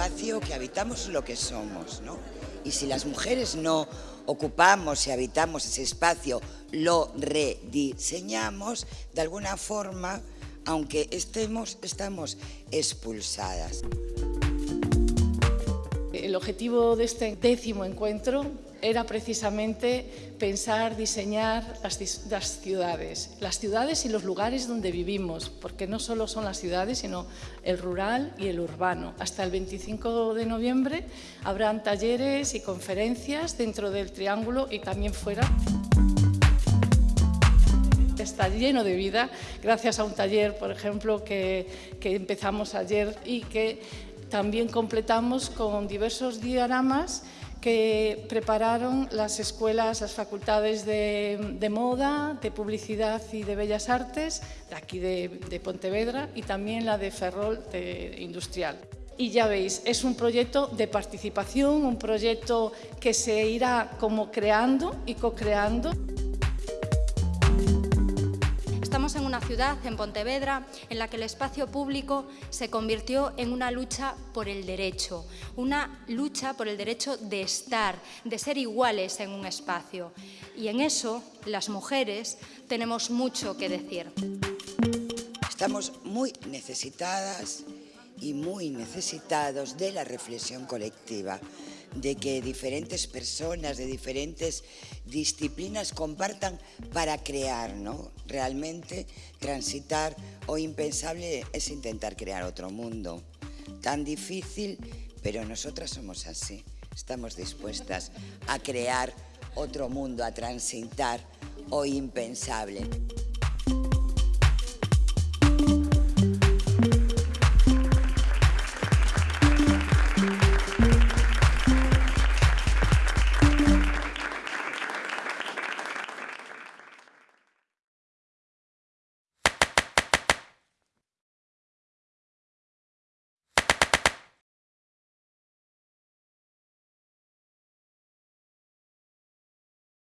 habitamos lo que somos, ¿no? Y si las mujeres no ocupamos y habitamos ese espacio, lo rediseñamos, de alguna forma, aunque estemos, estamos expulsadas. El objetivo de este décimo encuentro era precisamente pensar, diseñar las, ciudades, las ciudades y los lugares donde vivimos, porque no solo son las ciudades, sino el rural y el urbano. Hasta el 25 de noviembre habrán talleres y conferencias dentro del Triángulo y también fuera está lleno de vida, gracias a un taller, por ejemplo, que, que empezamos ayer y que también completamos con diversos dioramas que prepararon las escuelas, las facultades de, moda, de publicidad y de bellas artes, de aquí de, de Pontevedra y también la de Ferrol de Industrial. Y ya veis, es un proyecto de participación, un proyecto que se irá como creando y co-creando. Estamos en una ciudad, en Pontevedra, en la que el espacio público se convirtió en una lucha por el derecho, una lucha por el derecho de estar, de ser iguales en un espacio. Y en eso, las mujeres tenemos mucho que decir. Estamos muy necesitadas y muy necesitados de la reflexión colectiva de que diferentes personas de diferentes disciplinas compartan para crear, ¿no? Realmente transitar o impensable es intentar crear otro mundo. Tan difícil, pero nosotras somos así. Estamos dispuestas a crear otro mundo, a transitar o impensable.